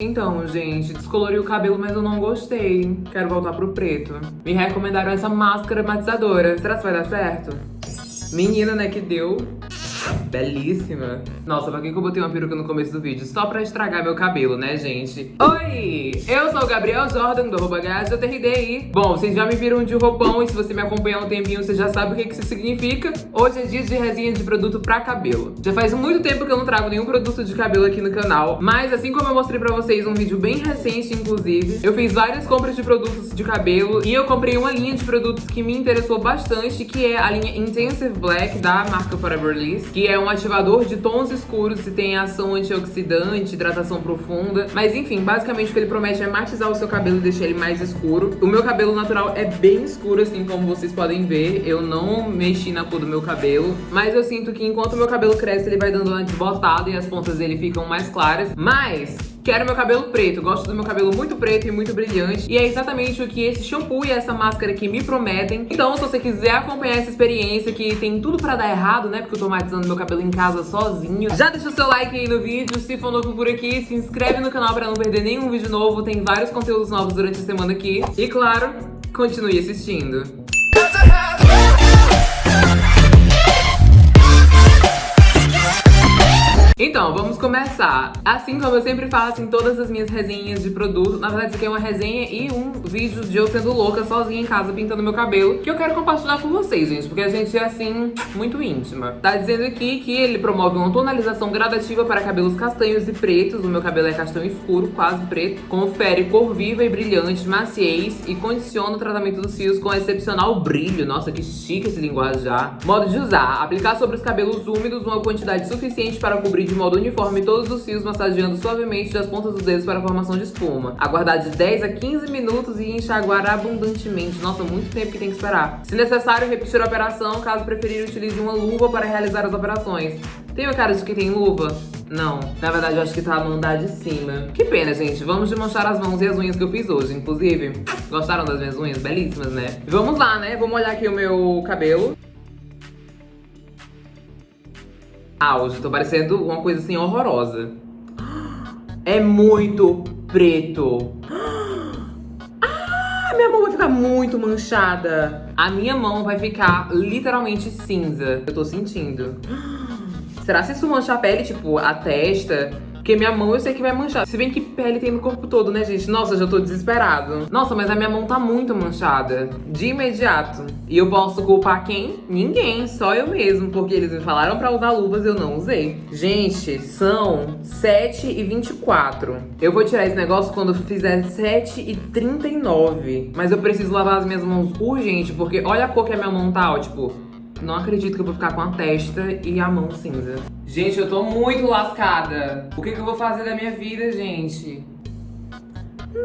Então, gente, descolori o cabelo, mas eu não gostei. Quero voltar pro preto. Me recomendaram essa máscara matizadora. Será que vai dar certo? Menina, né, que deu belíssima. Nossa, pra que eu botei uma peruca no começo do vídeo? Só pra estragar meu cabelo, né, gente? Oi! Eu sou o Gabriel Jordan, do arroba GHJRDI. Bom, vocês já me viram de roupão e se você me acompanha há um tempinho, você já sabe o que, que isso significa. Hoje é dia de resenha de produto pra cabelo. Já faz muito tempo que eu não trago nenhum produto de cabelo aqui no canal, mas assim como eu mostrei pra vocês um vídeo bem recente, inclusive, eu fiz várias compras de produtos de cabelo e eu comprei uma linha de produtos que me interessou bastante, que é a linha Intensive Black da marca Forever Liss, que é um ativador de tons escuros e tem ação antioxidante, hidratação profunda. Mas enfim, basicamente o que ele promete é matizar o seu cabelo e deixar ele mais escuro. O meu cabelo natural é bem escuro, assim como vocês podem ver. Eu não mexi na cor do meu cabelo, mas eu sinto que enquanto o meu cabelo cresce, ele vai dando uma desbotada e as pontas dele ficam mais claras. Mas Quero meu cabelo preto, gosto do meu cabelo muito preto e muito brilhante. E é exatamente o que esse shampoo e essa máscara aqui me prometem. Então, se você quiser acompanhar essa experiência, que tem tudo pra dar errado, né? Porque eu tô matizando meu cabelo em casa sozinho. Já deixa o seu like aí no vídeo. Se for novo por aqui, se inscreve no canal pra não perder nenhum vídeo novo. Tem vários conteúdos novos durante a semana aqui. E claro, continue assistindo. Então, vamos começar. Assim como eu sempre faço em todas as minhas resenhas de produto, na verdade isso aqui é uma resenha e um vídeo de eu sendo louca sozinha em casa pintando meu cabelo, que eu quero compartilhar com vocês, gente, porque a gente é assim, muito íntima. Tá dizendo aqui que ele promove uma tonalização gradativa para cabelos castanhos e pretos, o meu cabelo é castanho escuro, quase preto, confere cor viva e brilhante, maciez e condiciona o tratamento dos fios com excepcional brilho. Nossa, que chique esse linguajar. Modo de usar, aplicar sobre os cabelos úmidos uma quantidade suficiente para cobrir de modo uniforme todos os fios, massageando suavemente das pontas dos dedos para a formação de espuma. Aguardar de 10 a 15 minutos e enxaguar abundantemente. Nossa, muito tempo que tem que esperar. Se necessário, repetir a operação. Caso preferir, utilize uma luva para realizar as operações. Tem a cara de que tem luva? Não, na verdade eu acho que tá a mão da de cima. Que pena, gente. Vamos desmanchar as mãos e as unhas que eu fiz hoje. Inclusive, gostaram das minhas unhas? Belíssimas, né? Vamos lá, né? Vamos olhar aqui o meu cabelo. Auge. Tô parecendo uma coisa assim horrorosa. É muito preto. Ah, minha mão vai ficar muito manchada. A minha mão vai ficar literalmente cinza. Eu tô sentindo. Será que isso mancha a pele, tipo, a testa? Porque minha mão eu sei que vai manchar. Se bem que pele tem no corpo todo, né, gente? Nossa, já tô desesperado. Nossa, mas a minha mão tá muito manchada. De imediato. E eu posso culpar quem? Ninguém, só eu mesmo. Porque eles me falaram pra usar luvas e eu não usei. Gente, são 7 e 24. Eu vou tirar esse negócio quando fizer 7 e 39. Mas eu preciso lavar as minhas mãos urgente, porque olha a cor que a minha mão tá, ó, tipo... Não acredito que eu vou ficar com a testa e a mão cinza. Gente, eu tô muito lascada. O que, que eu vou fazer da minha vida, gente?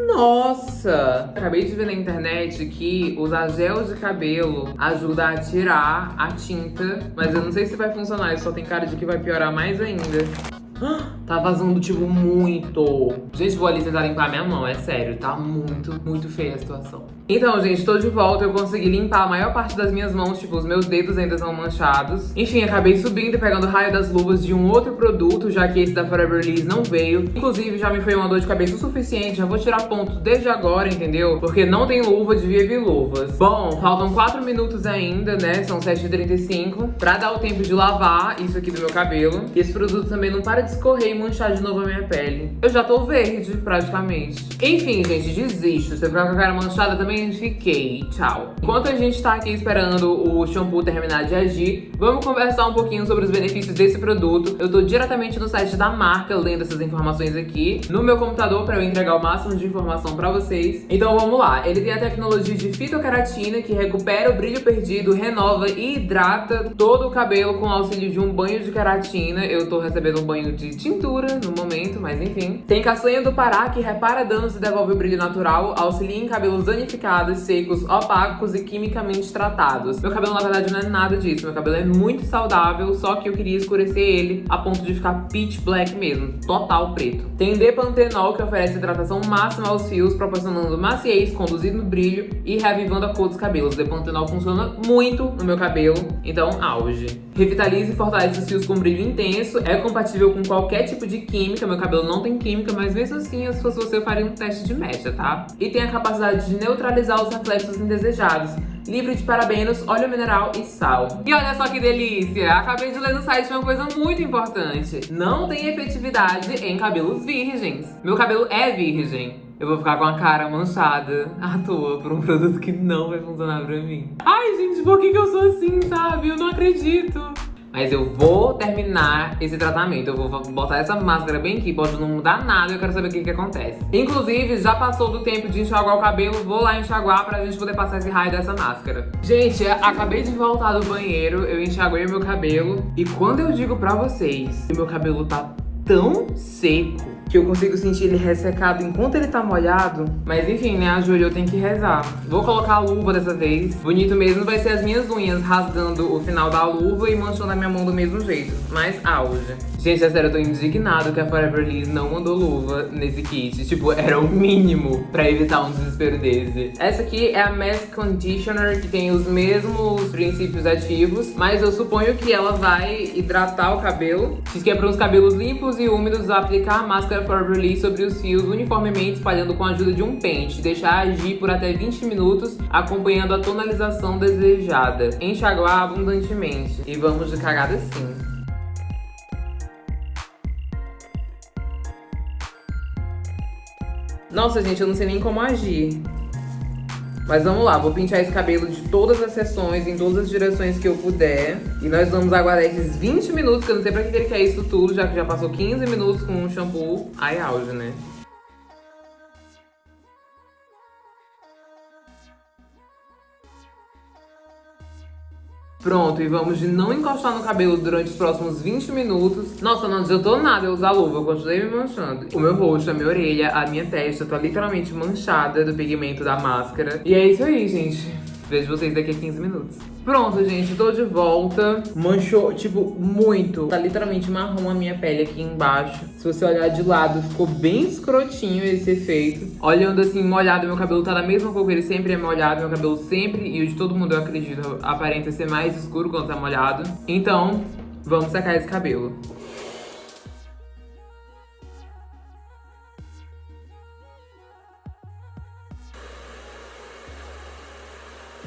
Nossa! Acabei de ver na internet que usar gel de cabelo ajuda a tirar a tinta, mas eu não sei se vai funcionar, isso só tem cara de que vai piorar mais ainda. Tá vazando, tipo, muito. Gente, vou ali tentar limpar minha mão, é sério. Tá muito, muito feia a situação. Então, gente, tô de volta. Eu consegui limpar a maior parte das minhas mãos. Tipo, os meus dedos ainda são manchados. Enfim, acabei subindo e pegando raio das luvas de um outro produto, já que esse da Forever Liss não veio. Inclusive, já me foi uma dor de cabeça o suficiente. Já vou tirar ponto desde agora, entendeu? Porque não tem luva, devia vir luvas. Bom, faltam 4 minutos ainda, né? São 7h35. Pra dar o tempo de lavar isso aqui do meu cabelo. E esse produto também não para de escorrer e manchar de novo a minha pele. Eu já tô verde, praticamente. Enfim, gente, desisto. Se eu ficar com a cara manchada, também fiquei. Tchau. Enquanto a gente tá aqui esperando o shampoo terminar de agir, vamos conversar um pouquinho sobre os benefícios desse produto. Eu tô diretamente no site da marca lendo essas informações aqui no meu computador pra eu entregar o máximo de informação pra vocês. Então vamos lá. Ele tem a tecnologia de fitoceratina que recupera o brilho perdido, renova e hidrata todo o cabelo com auxílio de um banho de queratina. Eu tô recebendo um banho de tintura no momento, mas enfim. Tem castanha do Pará, que repara danos e devolve o brilho natural, auxilia em cabelos danificados, secos, opacos e quimicamente tratados. Meu cabelo, na verdade, não é nada disso. Meu cabelo é muito saudável, só que eu queria escurecer ele a ponto de ficar pitch black mesmo, total preto. Tem Depantenol, que oferece hidratação máxima aos fios, proporcionando maciez, conduzindo brilho e reavivando a cor dos cabelos. Depantenol funciona muito no meu cabelo, então auge. Revitaliza e fortalece os fios com brilho intenso, é compatível com qualquer tipo de química, meu cabelo não tem química, mas mesmo assim, se fosse você, eu faria um teste de mecha, tá? E tem a capacidade de neutralizar os reflexos indesejados, livre de parabenos, óleo mineral e sal. E olha só que delícia! Acabei de ler no site uma coisa muito importante. Não tem efetividade em cabelos virgens. Meu cabelo é virgem. Eu vou ficar com a cara manchada à toa por um produto que não vai funcionar pra mim. Ai, gente, por que, que eu sou assim, sabe? Eu não acredito. Mas eu vou terminar esse tratamento. Eu vou botar essa máscara bem aqui, pode não mudar nada, eu quero saber o que, que acontece. Inclusive, já passou do tempo de enxaguar o cabelo, vou lá enxaguar pra gente poder passar esse raio dessa máscara. Gente, acabei de voltar do banheiro, eu enxaguei meu cabelo. E quando eu digo pra vocês que meu cabelo tá tão seco, que eu consigo sentir ele ressecado enquanto ele tá molhado. Mas enfim, né, a Júlia eu tenho que rezar. Vou colocar a luva dessa vez. Bonito mesmo vai ser as minhas unhas rasgando o final da luva e manchando a minha mão do mesmo jeito. Mas auge. Gente, é sério, eu tô indignado que a Forever Liss não mandou luva nesse kit. Tipo, era o mínimo pra evitar um desespero desse. Essa aqui é a Mask Conditioner, que tem os mesmos princípios ativos, mas eu suponho que ela vai hidratar o cabelo. Diz que é para os cabelos limpos e úmidos aplicar a máscara Release sobre os fios uniformemente espalhando com a ajuda de um pente. Deixar agir por até 20 minutos, acompanhando a tonalização desejada. Enxaguar abundantemente. E vamos de cagada sim. Nossa, gente, eu não sei nem como agir. Mas vamos lá, vou pintar esse cabelo de todas as seções, em todas as direções que eu puder. E nós vamos aguardar esses 20 minutos, que eu não sei pra que ele quer isso tudo, já que já passou 15 minutos com um shampoo. Ai, auge, né? Pronto, e vamos de não encostar no cabelo durante os próximos 20 minutos. Nossa, não adiantou nada eu usar luva, eu continuei me manchando. O meu rosto, a minha orelha, a minha testa tá literalmente manchada do pigmento da máscara. E é isso aí, gente. Vejo vocês daqui a 15 minutos. Pronto, gente, tô de volta. Manchou, tipo, muito. Tá literalmente marrom a minha pele aqui embaixo. Se você olhar de lado, ficou bem escrotinho esse efeito. Olhando assim, molhado, meu cabelo tá da mesma cor que ele sempre é molhado. Meu cabelo sempre, e o de todo mundo, eu acredito, aparenta ser mais escuro quando tá molhado. Então, vamos secar esse cabelo.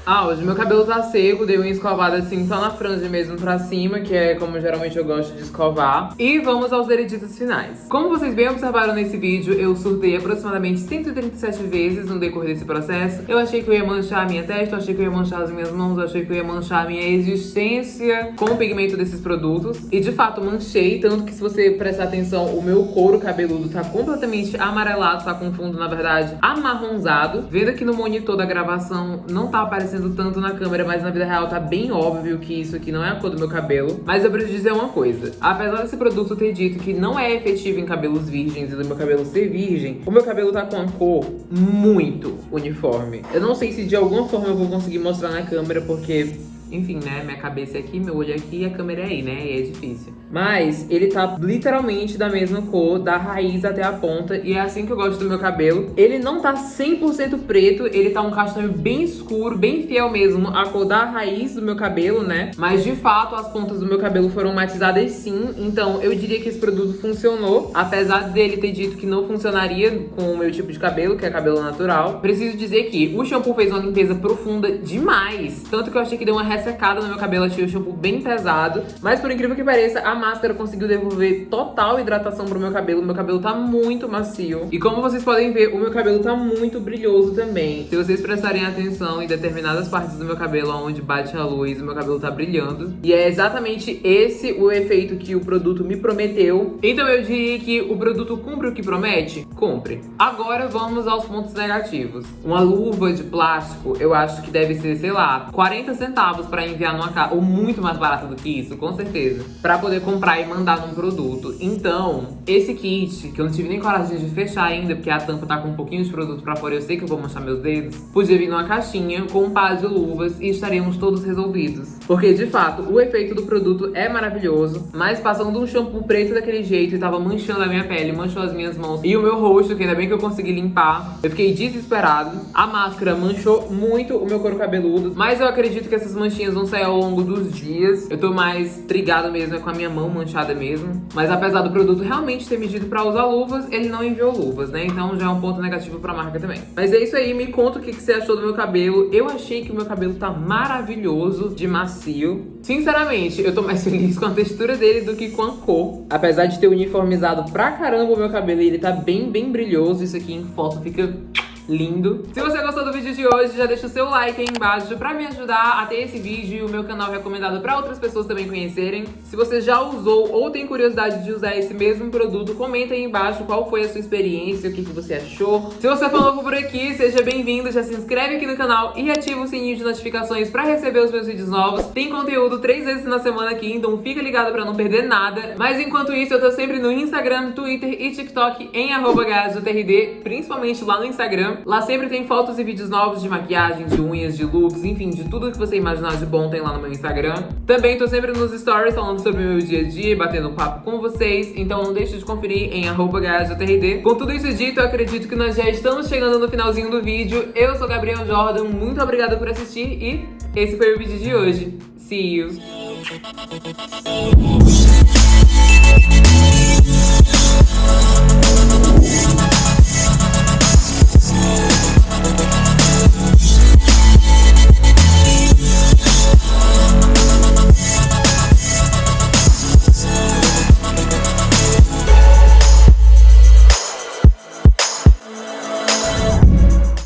Ah, hoje meu cabelo tá seco, dei uma escovada assim só na franja mesmo pra cima, que é como geralmente eu gosto de escovar. E vamos aos vereditos finais. Como vocês bem observaram nesse vídeo, eu surtei aproximadamente 137 vezes no decorrer desse processo. Eu achei que eu ia manchar a minha testa, eu achei que eu ia manchar as minhas mãos, eu achei que eu ia manchar a minha existência com o pigmento desses produtos. E de fato manchei, tanto que se você prestar atenção, o meu couro cabeludo tá completamente amarelado, tá com fundo, na verdade, amarronzado. Vendo aqui no monitor da gravação, não tá aparecendo aparecendo tanto na câmera, mas na vida real tá bem óbvio que isso aqui não é a cor do meu cabelo. Mas eu preciso dizer uma coisa. Apesar desse produto ter dito que não é efetivo em cabelos virgens e do meu cabelo ser virgem, o meu cabelo tá com a cor muito uniforme. Eu não sei se de alguma forma eu vou conseguir mostrar na câmera, porque enfim, né, minha cabeça é aqui, meu olho é aqui e a câmera é aí, né, e é difícil. Mas ele tá literalmente da mesma cor, da raiz até a ponta, e é assim que eu gosto do meu cabelo. Ele não tá 100% preto, ele tá um castanho bem escuro, bem fiel mesmo à cor da raiz do meu cabelo, né? Mas de fato as pontas do meu cabelo foram matizadas sim, então eu diria que esse produto funcionou, apesar dele ter dito que não funcionaria com o meu tipo de cabelo, que é cabelo natural. Preciso dizer que o shampoo fez uma limpeza profunda demais, tanto que eu achei que deu uma ressecada no meu cabelo, achei o shampoo bem pesado, mas por incrível que pareça, a máscara conseguiu devolver total hidratação pro meu cabelo. Meu cabelo tá muito macio. E como vocês podem ver, o meu cabelo tá muito brilhoso também. Se vocês prestarem atenção em determinadas partes do meu cabelo onde bate a luz, o meu cabelo tá brilhando. E é exatamente esse o efeito que o produto me prometeu. Então eu diria que o produto cumpre o que promete? Cumpre. Agora vamos aos pontos negativos. Uma luva de plástico, eu acho que deve ser, sei lá, 40 centavos pra enviar numa casa. Ou muito mais barato do que isso, com certeza. Pra poder comprar e mandar num produto. Então, esse kit, que eu não tive nem coragem de fechar ainda, porque a tampa tá com um pouquinho de produto pra fora, eu sei que eu vou manchar meus dedos, podia vir numa caixinha com um par de luvas e estaríamos todos resolvidos. Porque, de fato, o efeito do produto é maravilhoso, mas passando um shampoo preto daquele jeito e tava manchando a minha pele, manchou as minhas mãos e o meu rosto, que ainda bem que eu consegui limpar, eu fiquei desesperado. A máscara manchou muito o meu couro cabeludo, mas eu acredito que essas manchinhas manchinhas vão sair ao longo dos dias. Eu tô mais trigado mesmo, é com a minha mão manchada mesmo. Mas apesar do produto realmente ter medido pra usar luvas, ele não enviou luvas, né? Então já é um ponto negativo pra marca também. Mas é isso aí, me conta o que, que você achou do meu cabelo. Eu achei que o meu cabelo tá maravilhoso de macio. Sinceramente, eu tô mais feliz com a textura dele do que com a cor. Apesar de ter uniformizado pra caramba o meu cabelo ele tá bem, bem brilhoso. Isso aqui em foto fica lindo. Se você gostou do vídeo de hoje, já deixa o seu like aí embaixo pra me ajudar a ter esse vídeo e o meu canal recomendado pra outras pessoas também conhecerem. Se você já usou ou tem curiosidade de usar esse mesmo produto, comenta aí embaixo qual foi a sua experiência, o que, que você achou. Se você for novo por aqui, seja bem-vindo, já se inscreve aqui no canal e ativa o sininho de notificações pra receber os meus vídeos novos. Tem conteúdo três vezes na semana aqui, então fica ligado pra não perder nada. Mas enquanto isso, eu tô sempre no Instagram, Twitter e TikTok em arroba principalmente lá no Instagram. Lá sempre tem fotos e vídeos novos de maquiagem, de unhas, de looks, enfim, de tudo que você imaginar de bom tem lá no meu Instagram. Também tô sempre nos stories falando sobre o meu dia a dia, batendo um papo com vocês, então não deixe de conferir em arroba Com tudo isso dito, eu acredito que nós já estamos chegando no finalzinho do vídeo. Eu sou Gabriel Jordan, muito obrigada por assistir e esse foi o vídeo de hoje. See you!